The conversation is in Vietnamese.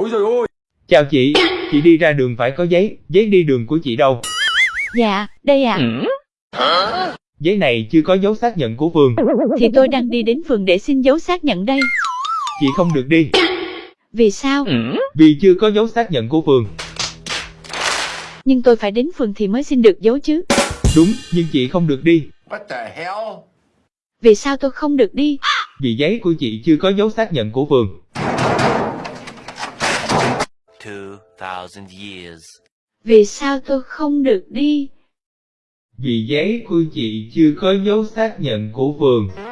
Ôi trời ơi! Chào chị, chị đi ra đường phải có giấy, giấy đi đường của chị đâu? Dạ, đây ạ. Giấy này chưa có dấu xác nhận của phường, Thì tôi đang đi đến phường để xin dấu xác nhận đây. chị không được đi, Vì sao? vì chưa có dấu xác nhận của phường. Nhưng tôi phải đến phường thì mới xin được dấu chứ. Đúng, nhưng chị không được đi, What the hell? Vì sao tôi không được đi? vì giấy của chị chưa có dấu xác nhận của phường. 2,000 years. Vì sao tôi không được đi? Vì giấy của chị chưa có dấu xác nhận của phường.